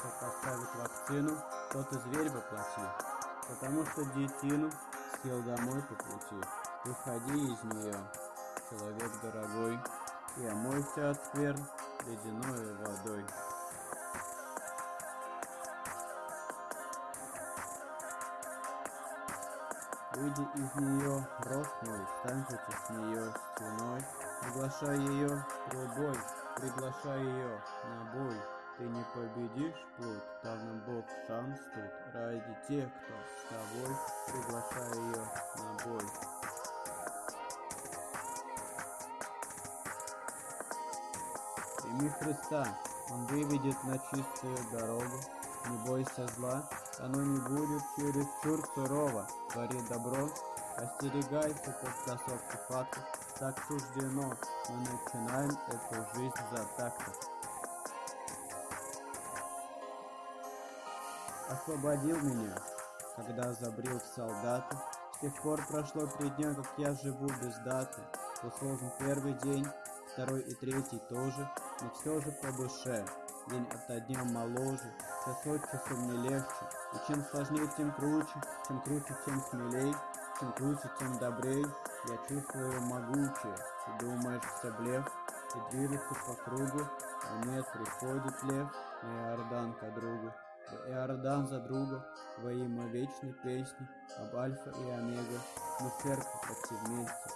кто поставит вакцину, тот и зверь воплоти. Потому что детину съел домой по пути. Выходи из нее, человек дорогой, и омойся от скверн ледяной водой. Выйди из нее, рот мой, станьте с нее стеной, Приглашай ее трубой, приглашай ее на бой. Ты не победишь плут, нам Бог шанс тут, Ради тех, кто с тобой, приглашай ее на бой. Прими Христа, Он выведет на чистую дорогу, Не бойся зла, оно не будет чересчур сурово, Твори добро, остерегайся подтасовки фактов, Так суждено, мы начинаем эту жизнь за так-то. Освободил меня, когда забрил в солдаты, С тех пор прошло три дня, как я живу без даты, Был сложен первый день, второй и третий тоже, Но все же по душе, день ото дня моложе, Час от часу мне легче, и чем сложнее, тем круче, Чем круче, тем смелей, чем круче, тем добрей, Я чувствую могучее, ты думаешь все блеф, И движется по кругу, а нет, приходит лев На Иордан ко другу, Иордан за друга, Во имя вечной песни об Альфа и Омега, Мы в церкви почти вместе,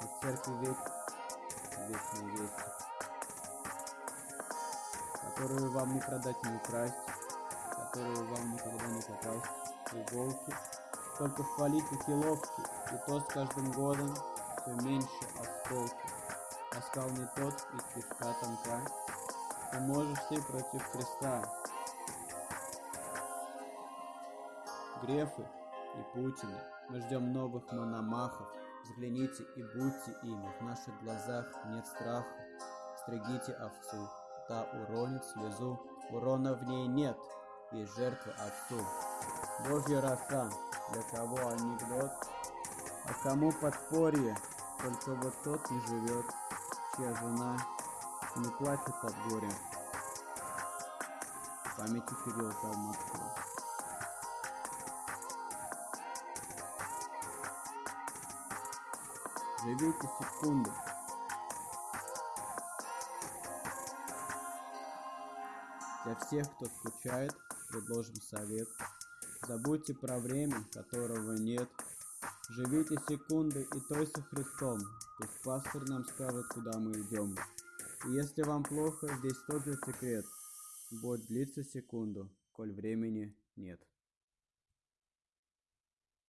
Мы в церкви век, вечной вести, Которую вам не продать, не украсть, Которую вам никогда не попасть, иголки, Только хвалить ухиловки, И то с каждым годом все меньше осколки. Оскал не тот, и кишка тонка, Ты можешь ты против Христа, Грефы и Путины. Мы ждем новых мономахов. Взгляните и будьте ими. В наших глазах нет страха. Стригите овцу. Та уронит слезу. Урона в ней нет. Есть жертва отцу. Божья роса. Для кого анекдот? А кому подспорье? Только вот тот не живет, чья жена не плачет от горя. Памяти Кирилл Калмыцкого. Живите секунду. Для всех, кто скучает, предложим совет. Забудьте про время, которого нет. Живите секунды и той со Христом. Пусть пастырь нам скажет, куда мы идем. И если вам плохо, здесь тот же секрет. Боль длится секунду, коль времени нет.